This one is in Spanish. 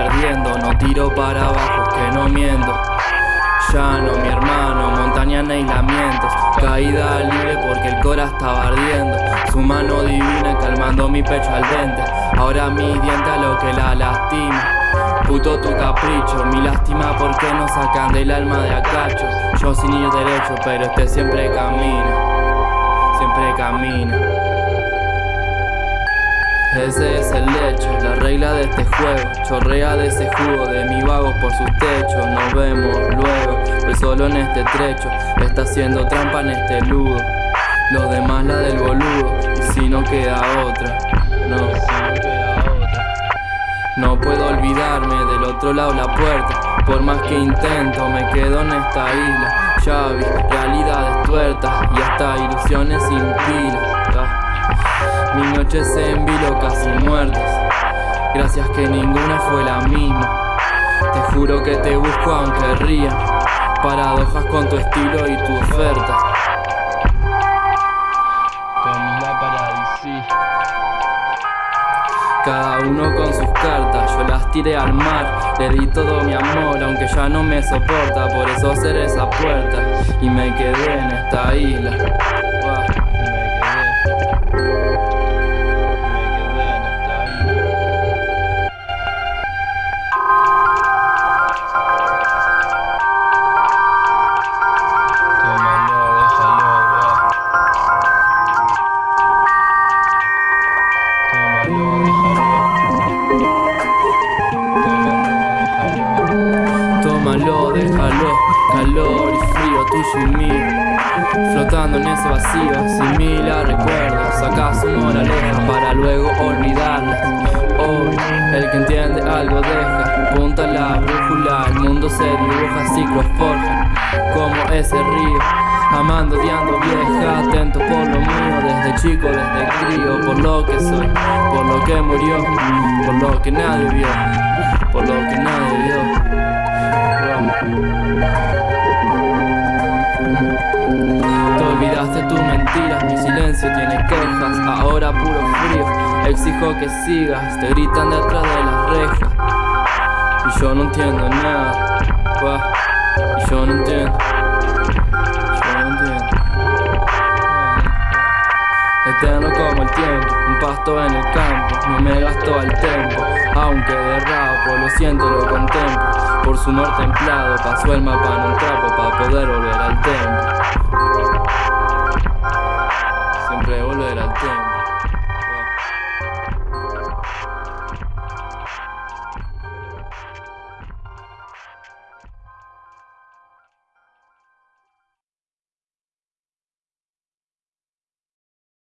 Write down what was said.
ardiendo No tiro para abajo, que no miento. Llano, mi hermano, montaña en aislamientos. Caída libre porque el cora estaba ardiendo. Su mano divina calmando mi pecho al dente. Ahora mi diente a lo que la lastima. Puto tu capricho, mi lástima porque nos sacan del alma de acacho Yo sin ir derecho, pero este siempre camina Siempre camina ese es el hecho, la regla de este juego. Chorrea de ese jugo de mi vago por sus techos. Nos vemos luego, el solo en este trecho. Está haciendo trampa en este ludo Los demás la del boludo. Y si no queda otra, no, no puedo olvidarme del otro lado la puerta. Por más que intento me quedo en esta isla. Vi realidades tuertas y hasta ilusiones sin pila mis noches en vilo casi muertas Gracias que ninguna fue la misma. Te juro que te busco aunque ría. Paradojas con tu estilo y tu oferta. Con la paradisí. Cada uno con sus cartas, yo las tiré al mar. Le di todo mi amor, aunque ya no me soporta. Por eso cerré esa puerta y me quedé en esta isla Flotando en ese vacío, sin mil recuerdos Saca su moraleja para luego olvidarla. Hoy, el que entiende algo deja Punta la brújula, el mundo se dibuja, ciclos forjan Como ese río, amando, odiando vieja Atento por lo mío, desde chico, desde crío Por lo que soy, por lo que murió Por lo que nadie vio, por lo que mentiras, mi silencio tiene quejas. Ahora puro frío, exijo que sigas. Te gritan detrás de las rejas. Y yo no entiendo nada. Y yo no entiendo. Yo no entiendo. Eterno como el tiempo, un pasto en el campo. No me gasto al tiempo, aunque derrapo Lo siento, lo contemplo. Por su amor templado Pasó el mapa en un trapo para poder volver al templo 对